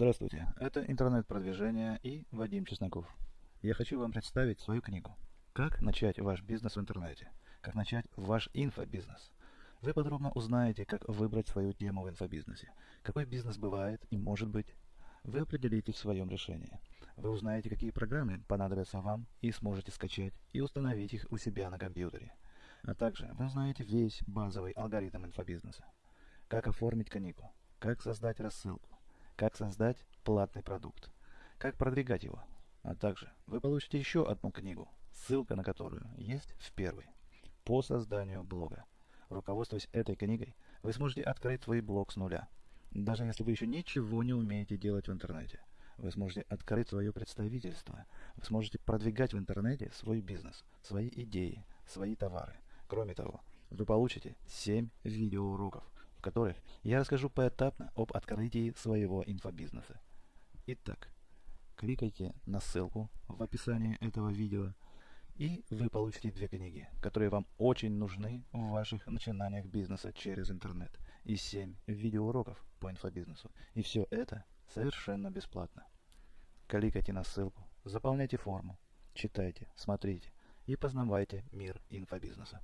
Здравствуйте, это интернет-продвижение и Вадим Чесноков. Я хочу вам представить свою книгу «Как начать ваш бизнес в интернете», «Как начать ваш инфобизнес». Вы подробно узнаете, как выбрать свою тему в инфобизнесе, какой бизнес бывает и может быть. Вы определите в своем решении. Вы узнаете, какие программы понадобятся вам и сможете скачать и установить их у себя на компьютере. А также вы узнаете весь базовый алгоритм инфобизнеса. Как оформить книгу, как создать рассылку, как создать платный продукт, как продвигать его. А также вы получите еще одну книгу, ссылка на которую есть в первой, по созданию блога. Руководствуясь этой книгой, вы сможете открыть свой блог с нуля. Даже если вы еще ничего не умеете делать в интернете, вы сможете открыть свое представительство, вы сможете продвигать в интернете свой бизнес, свои идеи, свои товары. Кроме того, вы получите 7 видеоуроков, в которых я расскажу поэтапно об открытии своего инфобизнеса. Итак, кликайте на ссылку в описании этого видео, и вы получите две книги, которые вам очень нужны в ваших начинаниях бизнеса через интернет, и 7 видеоуроков по инфобизнесу. И все это совершенно бесплатно. Кликайте на ссылку, заполняйте форму, читайте, смотрите и познавайте мир инфобизнеса.